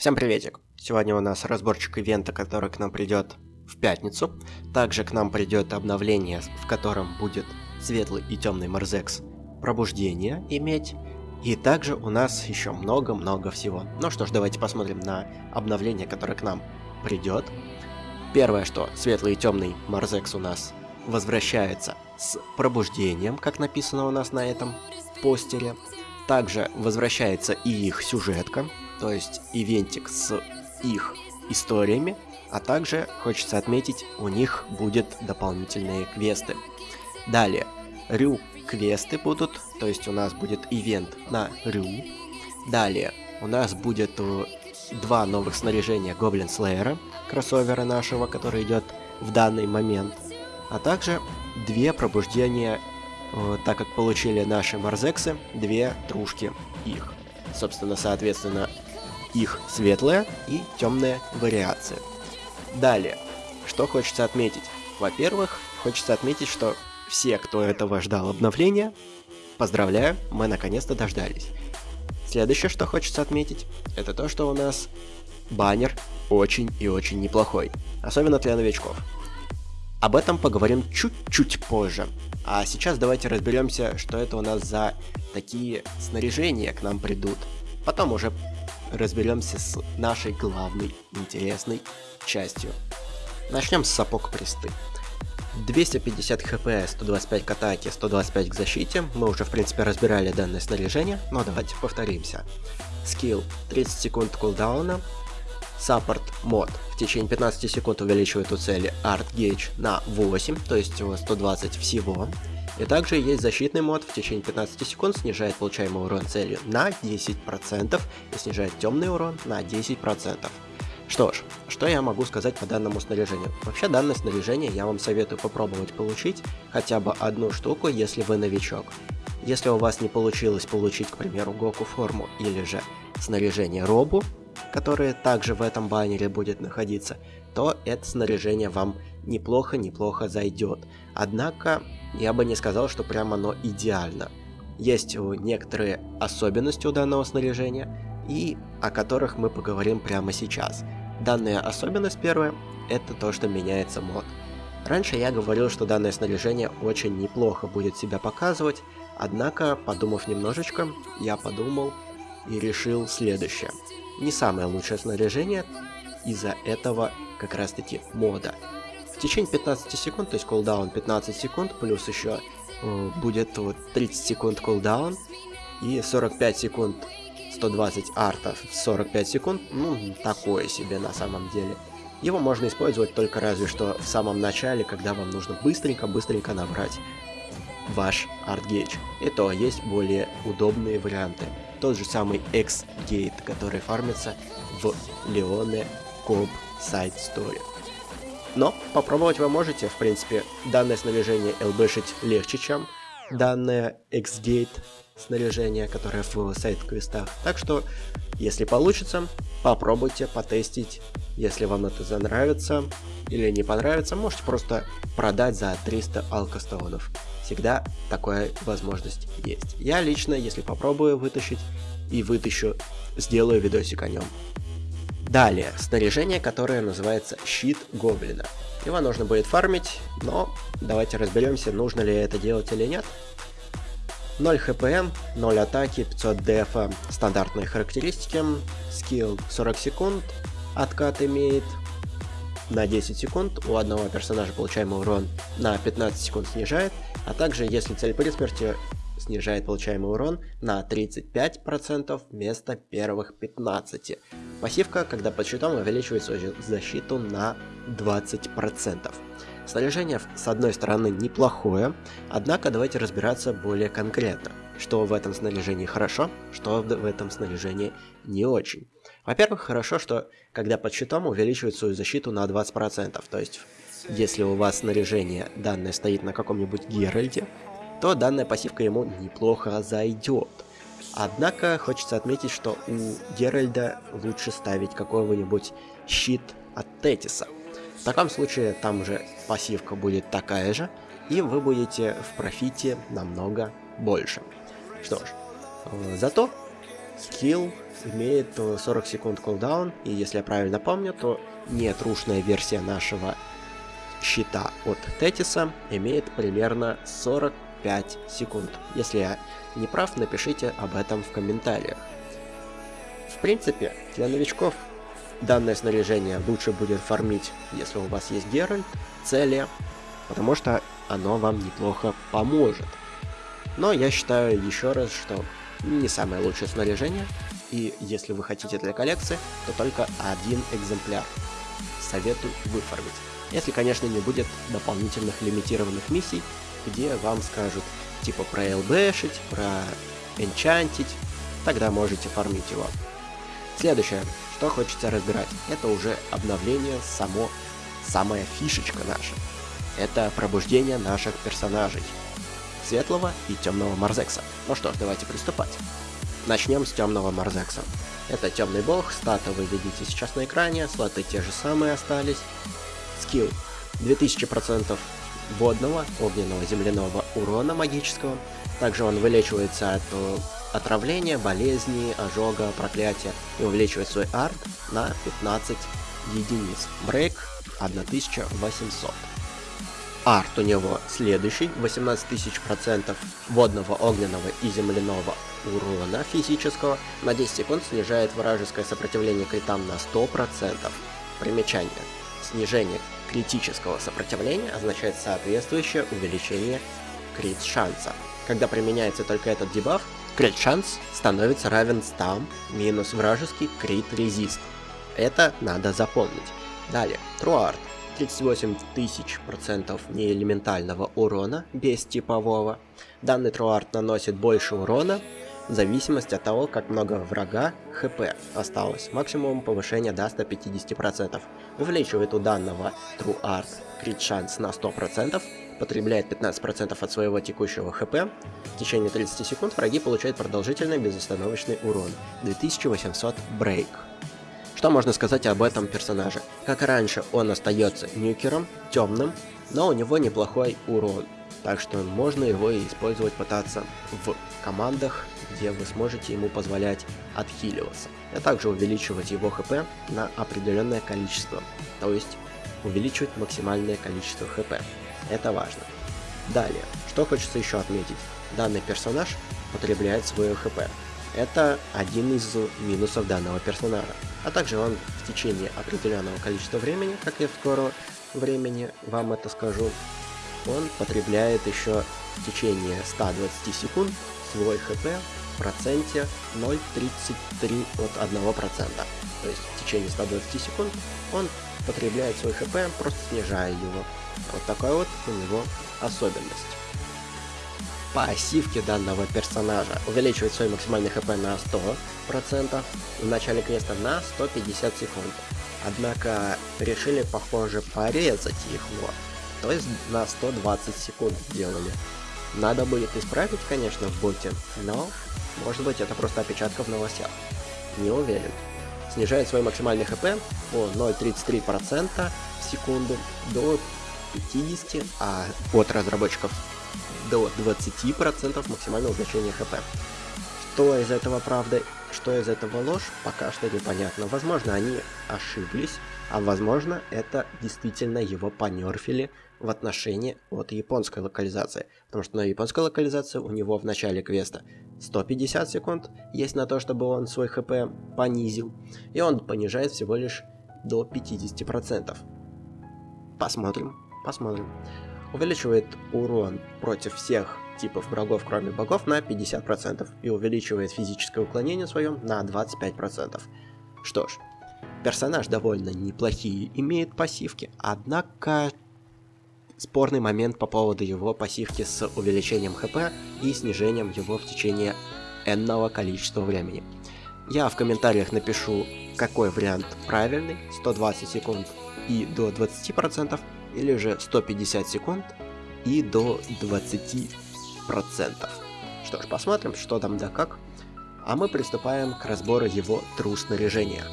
Всем приветик! Сегодня у нас разборчик ивента, который к нам придет в пятницу. Также к нам придет обновление, в котором будет светлый и темный Марзекс пробуждение иметь. И также у нас еще много-много всего. Ну что ж, давайте посмотрим на обновление, которое к нам придет. Первое, что светлый и темный Марзекс у нас возвращается с пробуждением, как написано у нас на этом постере. Также возвращается и их сюжетка, то есть ивентик с их историями, а также, хочется отметить, у них будет дополнительные квесты. Далее, Рю квесты будут, то есть у нас будет ивент на Рю. Далее, у нас будет э, два новых снаряжения Гоблин Слеера, кроссовера нашего, который идет в данный момент. А также две пробуждения, э, так как получили наши Марзексы, две трушки их. Собственно, соответственно, их светлая и темная вариация. Далее, что хочется отметить? Во-первых, хочется отметить, что все, кто этого ждал обновления, поздравляю, мы наконец-то дождались. Следующее, что хочется отметить, это то, что у нас баннер очень и очень неплохой, особенно для новичков. Об этом поговорим чуть-чуть позже. А сейчас давайте разберемся, что это у нас за такие снаряжения к нам придут. Потом уже разберемся с нашей главной интересной частью. Начнем с сапог престы. 250 хп, 125 к атаке, 125 к защите. Мы уже в принципе разбирали данное снаряжение, но давайте повторимся. Скилл 30 секунд кулдауна. Саппорт мод в течение 15 секунд увеличивает у цели Art Gauge на 8, то есть 120 всего. И также есть защитный мод, в течение 15 секунд снижает получаемый урон цели на 10% и снижает темный урон на 10%. Что ж, что я могу сказать по данному снаряжению? Вообще данное снаряжение я вам советую попробовать получить хотя бы одну штуку, если вы новичок. Если у вас не получилось получить, к примеру, Гоку форму или же снаряжение Робу, которое также в этом баннере будет находиться, то это снаряжение вам неплохо-неплохо зайдет. Однако, я бы не сказал, что прямо оно идеально. Есть некоторые особенности у данного снаряжения, и о которых мы поговорим прямо сейчас. Данная особенность первая, это то, что меняется мод. Раньше я говорил, что данное снаряжение очень неплохо будет себя показывать, однако, подумав немножечко, я подумал и решил следующее. Не самое лучшее снаряжение из-за этого как раз таки мода. В течение 15 секунд, то есть кулдаун 15 секунд, плюс еще э, будет вот 30 секунд кулдаун и 45 секунд 120 артов 45 секунд, ну, такое себе на самом деле. Его можно использовать только разве что в самом начале, когда вам нужно быстренько-быстренько набрать ваш артгейдж. И то есть более удобные варианты. Тот же самый X-Gate, который фармится в Леоне Коп Сайт Story. Но попробовать вы можете, в принципе, данное снаряжение лбшить легче, чем данное X-Gate снаряжение, которое в сайт-квестах. Так что, если получится, попробуйте потестить. Если вам это занравится или не понравится, можете просто продать за 300 алкостонов. Всегда такая возможность есть. Я лично, если попробую вытащить и вытащу, сделаю видосик о нем. Далее, снаряжение, которое называется щит гоблина. Его нужно будет фармить, но давайте разберемся, нужно ли это делать или нет. 0 хпм, 0 атаки, 500 дефа, стандартные характеристики, скилл 40 секунд, откат имеет на 10 секунд, у одного персонажа получаемый урон на 15 секунд снижает, а также если цель при смерти снижает получаемый урон на 35% вместо первых 15%. Пассивка, когда под щитом, увеличивает свою защиту на 20%. Снаряжение, с одной стороны, неплохое, однако давайте разбираться более конкретно, что в этом снаряжении хорошо, что в этом снаряжении не очень. Во-первых, хорошо, что когда под щитом увеличивает свою защиту на 20%, то есть если у вас снаряжение данное стоит на каком-нибудь Геральде, то данная пассивка ему неплохо зайдет. Однако хочется отметить, что у Геральда лучше ставить какого-нибудь щит от Тетиса. В таком случае там же пассивка будет такая же, и вы будете в профите намного больше. Что ж, э, зато скилл имеет 40 секунд кулдаун, и если я правильно помню, то нетрушная версия нашего щита от Тетиса имеет примерно 45 секунд. Если я не прав, напишите об этом в комментариях. В принципе, для новичков данное снаряжение лучше будет фармить, если у вас есть Геральт, Цели, потому что оно вам неплохо поможет. Но я считаю еще раз, что не самое лучшее снаряжение, и если вы хотите для коллекции, то только один экземпляр. Советую выфармить. Если, конечно, не будет дополнительных лимитированных миссий, где вам скажут типа про ЛБшить, про энчантить, тогда можете фармить его. Следующее, что хочется разбирать, это уже обновление само, самая фишечка наша. Это пробуждение наших персонажей. Светлого и Темного Марзекса. Ну что ж, давайте приступать. Начнем с Темного Марзекса. Это Темный Бог, статы вы видите сейчас на экране, слоты те же самые остались. Скилл 2000% водного, огненного, земляного урона магического. Также он вылечивается от э, отравления, болезни, ожога, проклятия и увеличивает свой арт на 15 единиц. Брейк 1800. Арт у него следующий, 18000% водного, огненного и земляного урона физического, на 10 секунд снижает вражеское сопротивление критам на 100%. Примечание. Снижение критического сопротивления означает соответствующее увеличение крит шанса. Когда применяется только этот дебаф, крит шанс становится равен 100 минус вражеский крит резист. Это надо запомнить. Далее, Труарт. 38 тысяч процентов неэлементального урона без типового. Данный труарт наносит больше урона в зависимости от того, как много врага хп осталось. Максимум повышения до 150%. Увеличивает у данного труарт крит шанс на 100%, потребляет 15% от своего текущего хп. В течение 30 секунд враги получают продолжительный безостановочный урон. 2800 брейк. Что можно сказать об этом персонаже? Как раньше, он остается нюкером, темным, но у него неплохой урон. Так что можно его использовать пытаться в командах, где вы сможете ему позволять отхиливаться. А также увеличивать его хп на определенное количество. То есть увеличивать максимальное количество хп. Это важно. Далее, что хочется еще отметить. Данный персонаж потребляет свое хп. Это один из минусов данного персонажа. А также он в течение определенного количества времени, как я в скором времени вам это скажу, он потребляет еще в течение 120 секунд свой хп в проценте 0,33 от 1%. То есть в течение 120 секунд он потребляет свой хп, просто снижая его. Вот такая вот у него особенность пассивки данного персонажа увеличивает свой максимальный хп на 100% в начале квеста на 150 секунд. Однако решили, похоже, порезать его, то есть на 120 секунд сделали. Надо будет исправить, конечно, в боте, но может быть это просто опечатка в новостях. Не уверен. Снижает свой максимальный хп по 0,33% в секунду до 50, а от разработчиков до 20% максимального значения хп. Что из этого правда, что из этого ложь, пока что непонятно. Возможно, они ошиблись, а возможно, это действительно его понерфили в отношении от японской локализации. Потому что на японской локализации у него в начале квеста 150 секунд есть на то, чтобы он свой хп понизил. И он понижает всего лишь до 50%. Посмотрим, посмотрим увеличивает урон против всех типов врагов, кроме богов, на 50% и увеличивает физическое уклонение свое на 25%. Что ж, персонаж довольно неплохие имеет пассивки, однако спорный момент по поводу его пассивки с увеличением хп и снижением его в течение энного количества времени. Я в комментариях напишу, какой вариант правильный, 120 секунд и до 20%, или же 150 секунд и до 20%. Что ж, посмотрим, что там да как. А мы приступаем к разбору его тру снаряжения.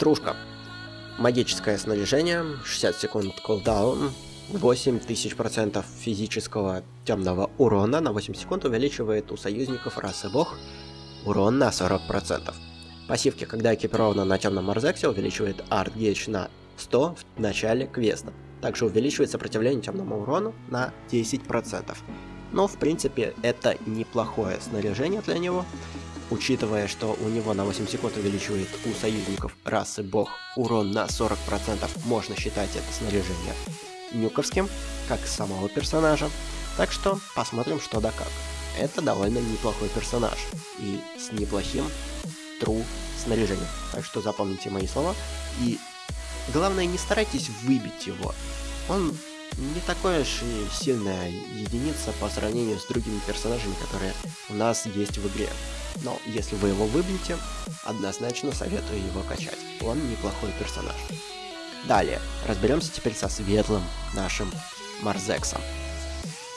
Трушка. Магическое снаряжение, 60 секунд кулдаун, 8000% физического темного урона на 8 секунд увеличивает у союзников расы бог урон на 40%. Пассивки, когда экипирована на темном Марзексе, увеличивает арт гейдж на 100 в начале квеста. Также увеличивает сопротивление темному урону на 10%. Но в принципе это неплохое снаряжение для него, учитывая, что у него на 8 секунд увеличивает у союзников расы бог урон на 40%, можно считать это снаряжение нюковским, как самого персонажа. Так что посмотрим что да как. Это довольно неплохой персонаж и с неплохим true снаряжением. Так что запомните мои слова и главное не старайтесь выбить его. Он не такой уж и сильная единица по сравнению с другими персонажами, которые у нас есть в игре. Но если вы его выбьете, однозначно советую его качать. Он неплохой персонаж. Далее, разберемся теперь со светлым нашим Марзексом.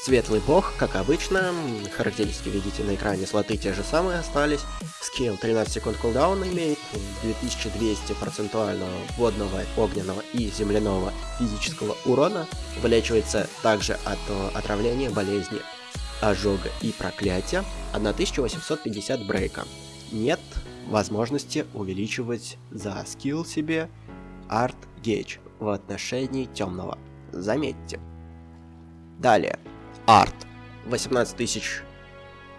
Светлый бог, как обычно, характеристики видите на экране, слоты те же самые остались. Скилл 13 секунд кулдауна имеет, 2200 процентуального водного, огненного и земляного физического урона. Вылечивается также от э, отравления, болезни, ожога и проклятия. 1850 брейка. Нет возможности увеличивать за скилл себе арт гейдж в отношении темного. Заметьте. Далее. Арт. 18 тысяч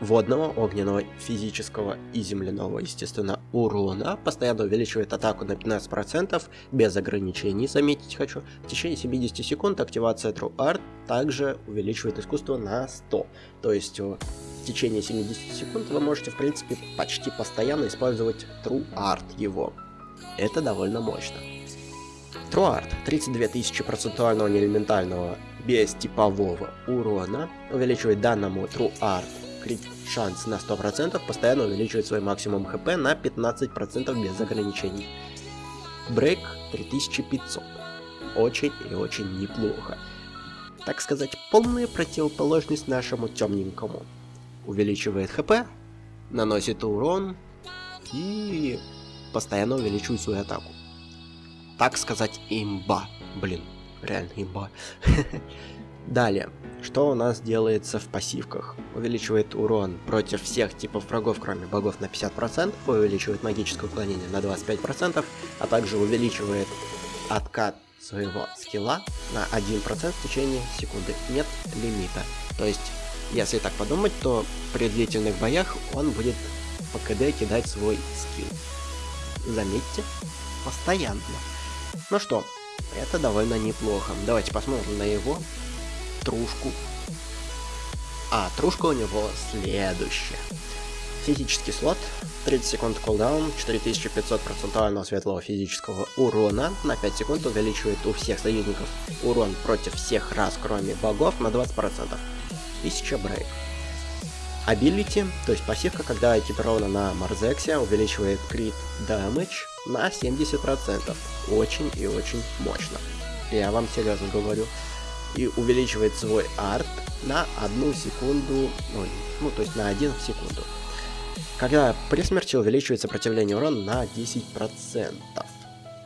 водного, огненного, физического и земляного, естественно, урона. Постоянно увеличивает атаку на 15%, без ограничений, заметить хочу. В течение 70 секунд активация True Art также увеличивает искусство на 100. То есть в течение 70 секунд вы можете, в принципе, почти постоянно использовать True Art его. Это довольно мощно. True Art. 32 тысячи процентуального неэлементального без типового урона, увеличивает данному True Art крит шанс на 100%, постоянно увеличивает свой максимум хп на 15% без ограничений. Брейк 3500. Очень и очень неплохо. Так сказать, полная противоположность нашему темненькому. Увеличивает хп, наносит урон и постоянно увеличивает свою атаку. Так сказать, имба. Блин, Реально имба. Далее, что у нас делается в пассивках? Увеличивает урон против всех типов врагов, кроме богов, на 50%, увеличивает магическое уклонение на 25%, а также увеличивает откат своего скилла на 1% в течение секунды. Нет лимита. То есть, если так подумать, то при длительных боях он будет по КД кидать свой скилл. Заметьте, постоянно. Ну что, это довольно неплохо. Давайте посмотрим на его трушку. А, трушка у него следующая. Физический слот, 30 секунд кулдаун, 4500 процентуального светлого физического урона, на 5 секунд увеличивает у всех союзников урон против всех рас, кроме богов, на 20%. 1000 брейк. Ability, то есть пассивка, когда экипирована на Марзексе, увеличивает крит damage на 70%. Очень и очень мощно. Я вам серьезно говорю. И увеличивает свой арт на одну секунду, ну, ну то есть на 1 секунду. Когда при смерти увеличивает сопротивление урона на 10%.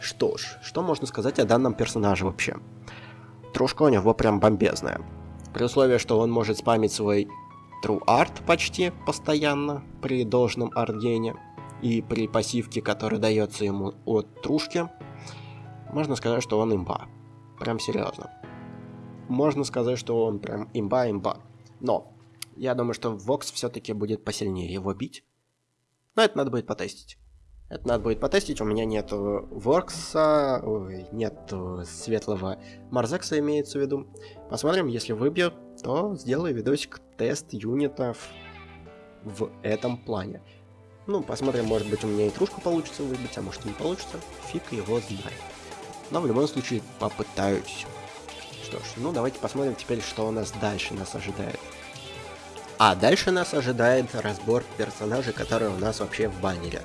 Что ж, что можно сказать о данном персонаже вообще? Трушка у него прям бомбезная. При условии, что он может спамить свой True Art почти постоянно при должном ардене и при пассивке, которая дается ему от трушки, можно сказать, что он имба. Прям серьезно. Можно сказать, что он прям имба-имба. Но я думаю, что Вокс все-таки будет посильнее его бить. Но это надо будет потестить. Это надо будет потестить. У меня нету Воркса, нет светлого Марзекса имеется в виду. Посмотрим, если выбью, то сделаю видосик тест юнитов в этом плане. Ну, посмотрим, может быть у меня и трушку получится выбить, а может не получится. Фиг его знает. Но в любом случае попытаюсь. Что ж, ну давайте посмотрим теперь, что у нас дальше нас ожидает. А дальше нас ожидает разбор персонажей, которые у нас вообще в баннере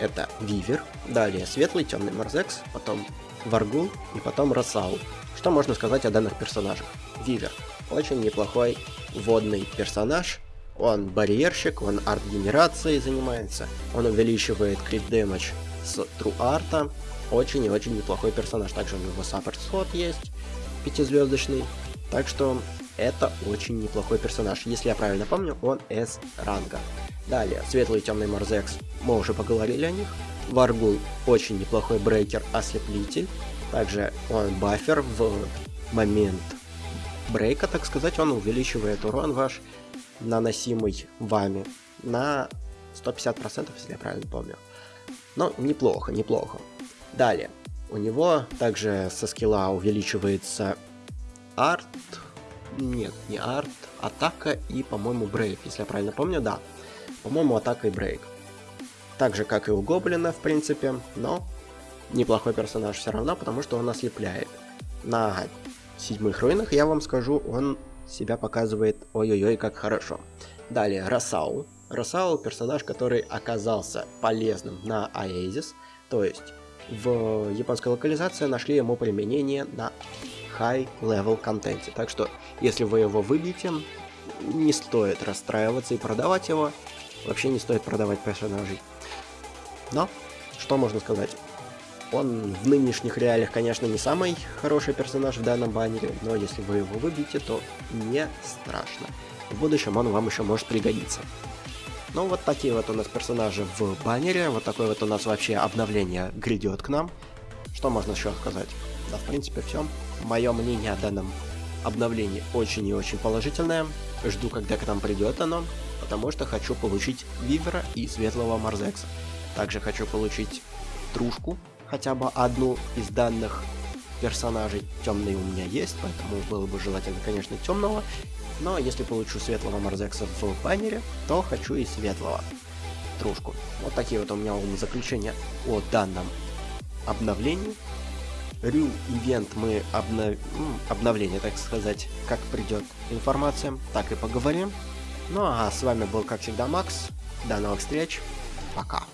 это Вивер, далее Светлый Темный Марзекс, потом Варгул и потом Росау. Что можно сказать о данных персонажах? Вивер. Очень неплохой водный персонаж. Он барьерщик, он арт-генерацией занимается, он увеличивает crit damage с true арта. Очень и очень неплохой персонаж. Также у него support slot есть, пятизвездочный. Так что это очень неплохой персонаж. Если я правильно помню, он S ранга. Далее, светлый и темный Марзекс, мы уже поговорили о них. Варгул очень неплохой breaker, ослеплитель. Также он бафер в момент брейка, так сказать, он увеличивает урон ваш, наносимый вами, на 150%, если я правильно помню. Но неплохо, неплохо. Далее, у него также со скилла увеличивается арт, нет, не арт, атака и, по-моему, брейк, если я правильно помню, да. По-моему, атака и брейк. Так же, как и у Гоблина, в принципе, но неплохой персонаж все равно, потому что он ослепляет. На седьмых руинах, я вам скажу, он себя показывает ой-ой-ой как хорошо. Далее, Росау. Росау персонаж, который оказался полезным на Аэзис, то есть в японской локализации нашли ему применение на high level контенте. Так что, если вы его выбьете, не стоит расстраиваться и продавать его. Вообще не стоит продавать персонажей. Но, что можно сказать? Он в нынешних реалиях, конечно, не самый хороший персонаж в данном баннере, но если вы его выбьете, то не страшно. В будущем он вам еще может пригодиться. Ну, вот такие вот у нас персонажи в баннере, вот такое вот у нас вообще обновление грядет к нам. Что можно еще сказать? Да, в принципе, все. Мое мнение о данном обновлении очень и очень положительное. Жду, когда к нам придет оно, потому что хочу получить Вивера и Светлого Марзекса. Также хочу получить Трушку, хотя бы одну из данных персонажей. Темный у меня есть, поэтому было бы желательно, конечно, темного. Но если получу светлого Марзекса в баннере, то хочу и светлого трушку. Вот такие вот у меня заключения о данном обновлении. Рю ивент мы обнов... обновление, так сказать, как придет информация, так и поговорим. Ну а с вами был, как всегда, Макс. До новых встреч. Пока.